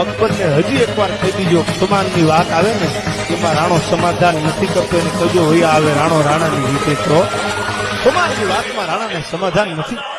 અકબરને હજી એકવાર કહી દીજો સમાનની વાત આવે ને, એમાં રાણો સમાધાન નથી કરતો, એને કજો હોય આવે, રાણો રાણાની રીતે તો. સમાનની વાતમાં રાણાને સમાધાન નથી.